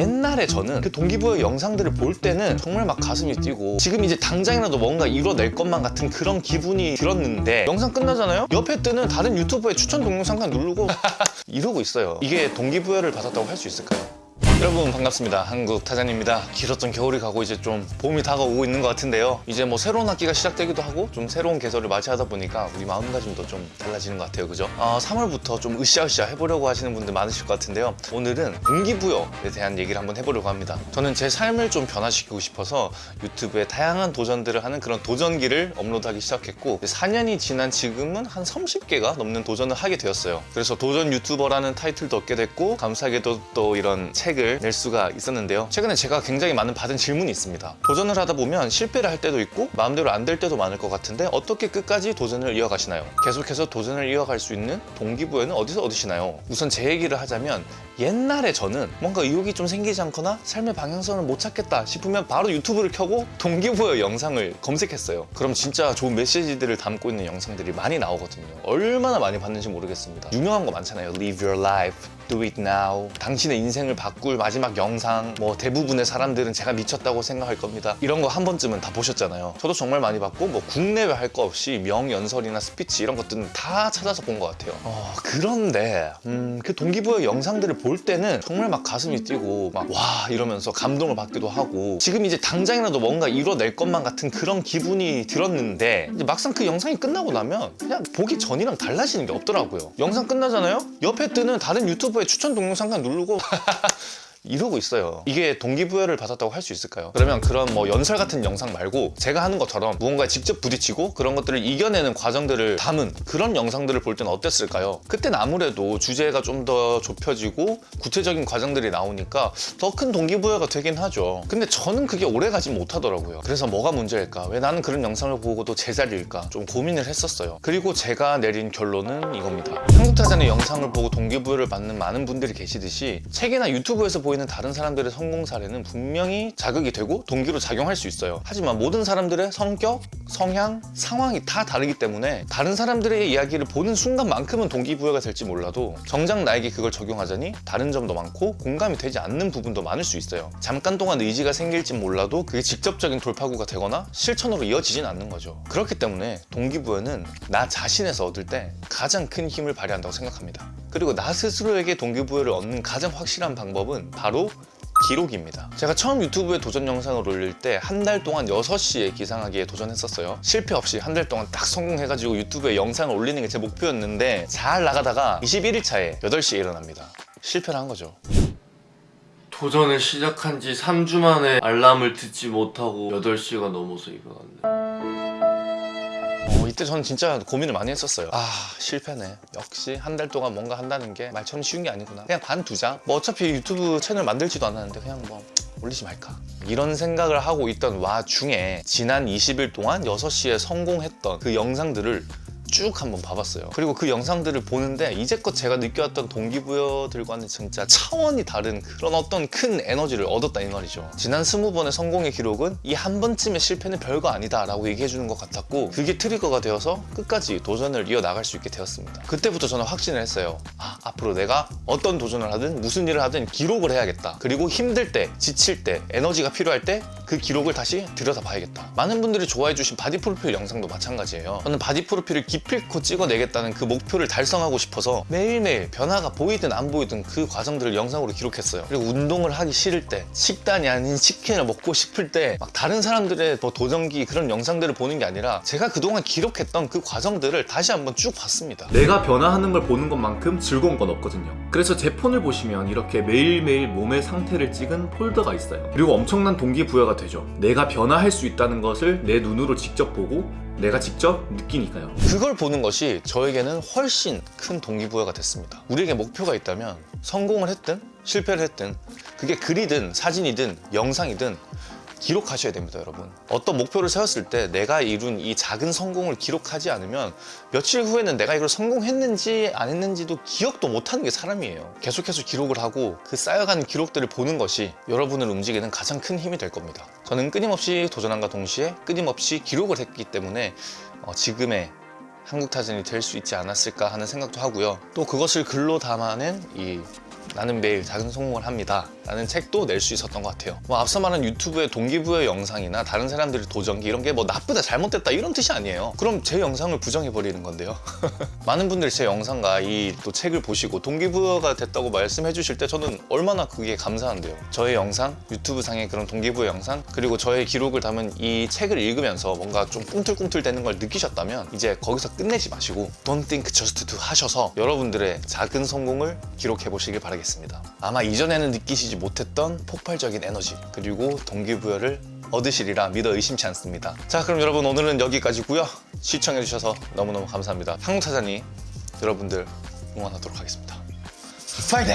옛날에 저는 그 동기부여 영상들을 볼 때는 정말 막 가슴이 뛰고 지금 이제 당장이라도 뭔가 이뤄낼 것만 같은 그런 기분이 들었는데 영상 끝나잖아요? 옆에 뜨는 다른 유튜버의 추천 동영상만 누르고 이러고 있어요 이게 동기부여를 받았다고 할 수 있을까요? 여러분 반갑습니다. 한국 타잔입니다. 길었던 겨울이 가고 이제 좀 봄이 다가오고 있는 것 같은데요. 이제 뭐 새로운 학기가 시작되기도 하고 좀 새로운 계절을 맞이하다 보니까 우리 마음가짐도 좀 달라지는 것 같아요. 그죠? 어, 3월부터 좀 으쌰으쌰 해보려고 하시는 분들 많으실 것 같은데요. 오늘은 동기부여에 대한 얘기를 한번 해보려고 합니다. 저는 제 삶을 좀 변화시키고 싶어서 유튜브에 다양한 도전들을 하는 그런 도전기를 업로드하기 시작했고 4년이 지난 지금은 한 30개가 넘는 도전을 하게 되었어요. 그래서 도전 유튜버라는 타이틀도 얻게 됐고 감사하게도 또 이런 책을 낼 수가 있었는데요. 최근에 제가 굉장히 많은 받은 질문이 있습니다. 도전을 하다 보면 실패를 할 때도 있고 마음대로 안 될 때도 많을 것 같은데 어떻게 끝까지 도전을 이어가시나요? 계속해서 도전을 이어갈 수 있는 동기부여는 어디서 얻으시나요? 우선 제 얘기를 하자면 옛날에 저는 뭔가 의욕이 좀 생기지 않거나 삶의 방향성을 못 찾겠다 싶으면 바로 유튜브를 켜고 동기부여 영상을 검색했어요. 그럼 진짜 좋은 메시지들을 담고 있는 영상들이 많이 나오거든요. 얼마나 많이 봤는지 모르겠습니다. 유명한 거 많잖아요. Live your life Do it now. 당신의 인생을 바꿀 마지막 영상. 뭐 대부분의 사람들은 제가 미쳤다고 생각할 겁니다. 이런 거 한 번쯤은 다 보셨잖아요. 저도 정말 많이 봤고 뭐 국내외 할 거 없이 명연설이나 스피치 이런 것들은 다 찾아서 본 것 같아요. 어, 그런데 음, 그 동기부여 영상들을 볼 때는 정말 막 가슴이 뛰고 막 와 이러면서 감동을 받기도 하고 지금 이제 당장이라도 뭔가 이뤄낼 것만 같은 그런 기분이 들었는데 막상 그 영상이 끝나고 나면 그냥 보기 전이랑 달라지는 게 없더라고요. 영상 끝나잖아요? 옆에 뜨는 다른 유튜버 유튜브에 추천 동영상만 누르고 이러고 있어요 이게 동기부여를 받았다고 할 수 있을까요? 그러면 그런 뭐 연설 같은 영상 말고 제가 하는 것처럼 무언가에 직접 부딪히고 그런 것들을 이겨내는 과정들을 담은 그런 영상들을 볼 때는 어땠을까요? 그때는 아무래도 주제가 좀 더 좁혀지고 구체적인 과정들이 나오니까 더 큰 동기부여가 되긴 하죠 근데 저는 그게 오래가지 못하더라고요 그래서 뭐가 문제일까? 왜 나는 그런 영상을 보고도 제자리일까? 좀 고민을 했었어요 그리고 제가 내린 결론은 이겁니다 한국타잔의 영상을 보고 동기부여를 받는 많은 분들이 계시듯이 책이나 유튜브에서 보 이는 다른 사람들의 성공 사례는 분명히 자극이 되고 동기로 작용할 수 있어요. 하지만 모든 사람들의 성격, 성향, 상황이 다 다르기 때문에 다른 사람들의 이야기를 보는 순간만큼은 동기부여가 될지 몰라도 정작 나에게 그걸 적용하자니 다른 점도 많고 공감이 되지 않는 부분도 많을 수 있어요. 잠깐 동안 의지가 생길지 몰라도 그게 직접적인 돌파구가 되거나 실천으로 이어지진 않는 거죠. 그렇기 때문에 동기부여는 나 자신에서 얻을 때 가장 큰 힘을 발휘한다고 생각합니다 그리고 나 스스로에게 동기부여를 얻는 가장 확실한 방법은 바로 기록입니다. 제가 처음 유튜브에 도전 영상을 올릴 때 한 달 동안 6시에 기상하기에 도전했었어요. 실패 없이 한 달 동안 딱 성공해가지고 유튜브에 영상을 올리는 게 제 목표였는데 잘 나가다가 21일차에 8시에 일어납니다. 실패를 한 거죠. 도전을 시작한 지 3주 만에 알람을 듣지 못하고 8시가 넘어서 일어났네 어, 이때 저는 진짜 고민을 많이 했었어요. 아 실패네. 역시 한 달 동안 뭔가 한다는 게 말처럼 쉬운 게 아니구나. 그냥 관두자 뭐 어차피 유튜브 채널 만들지도 않았는데 그냥 뭐 올리지 말까? 이런 생각을 하고 있던 와중에 지난 20일 동안 6시에 성공했던 그 영상들을 쭉 한번 봐봤어요. 그리고 그 영상들을 보는데 이제껏 제가 느껴왔던 동기부여들과는 진짜 차원이 다른 그런 어떤 큰 에너지를 얻었다 이 말이죠. 지난 20번의 성공의 기록은 이 한 번쯤의 실패는 별거 아니다 라고 얘기해주는 것 같았고 그게 트리거가 되어서 끝까지 도전을 이어나갈 수 있게 되었습니다. 그때부터 저는 확신을 했어요. 아, 앞으로 내가 어떤 도전을 하든 무슨 일을 하든 기록을 해야겠다. 그리고 힘들 때 지칠 때 에너지가 필요할 때 그 기록을 다시 들여다봐야겠다. 많은 분들이 좋아해 주신 바디 프로필 영상도 마찬가지예요. 저는 바디 프로필을 기필코 찍어내겠다는 그 목표를 달성하고 싶어서 매일매일 변화가 보이든 안 보이든 그 과정들을 영상으로 기록했어요. 그리고 운동을 하기 싫을 때 식단이 아닌 치킨을 먹고 싶을 때 막 다른 사람들의 뭐 도전기 그런 영상들을 보는 게 아니라 제가 그동안 기록했던 그 과정들을 다시 한번 쭉 봤습니다. 내가 변화하는 걸 보는 것만큼 즐거운 건 없거든요. 그래서 제 폰을 보시면 이렇게 매일매일 몸의 상태를 찍은 폴더가 있어요. 그리고 엄청난 동기부여가 되죠. 내가 변화할 수 있다는 것을 내 눈으로 직접 보고 내가 직접 느끼니까요. 그걸 보는 것이 저에게는 훨씬 큰 동기부여가 됐습니다. 우리에게 목표가 있다면 성공을 했든 실패를 했든 그게 글이든 사진이든 영상이든 기록하셔야 됩니다 여러분. 어떤 목표를 세웠을 때 내가 이룬 이 작은 성공을 기록하지 않으면 며칠 후에는 내가 이걸 성공했는지 안 했는지도 기억도 못하는 게 사람이에요. 계속해서 기록을 하고 그 쌓여가는 기록들을 보는 것이 여러분을 움직이는 가장 큰 힘이 될 겁니다. 저는 끊임없이 도전함과 동시에 끊임없이 기록을 했기 때문에 어, 지금의 한국타전이 될 수 있지 않았을까 하는 생각도 하고요. 또 그것을 글로 담아낸 이 나는 매일 작은 성공을 합니다. 라는 책도 낼 수 있었던 것 같아요. 뭐 앞서 말한 유튜브의 동기부여 영상이나 다른 사람들의 도전기 이런 게 뭐 나쁘다 잘못됐다 이런 뜻이 아니에요. 그럼 제 영상을 부정해버리는 건데요. 많은 분들이 제 영상과 이 또 책을 보시고 동기부여가 됐다고 말씀해 주실 때 저는 얼마나 그게 감사한데요. 저의 영상 유튜브 상의 그런 동기부여 영상 그리고 저의 기록을 담은 이 책을 읽으면서 뭔가 좀 꿈틀꿈틀 되는 걸 느끼셨다면 이제 거기서 끝내지 마시고 Don't think just do 하셔서 여러분들의 작은 성공을 기록해 보시길 바라겠습니다. 아마 이전에는 느끼시지 못했던 폭발적인 에너지 그리고 동기부여를 얻으시리라 믿어 의심치 않습니다. 자 그럼 여러분 오늘은 여기까지고요. 시청해 주셔서 너무너무 감사합니다. 한국타자니 여러분들 응원하도록 하겠습니다. 파이팅!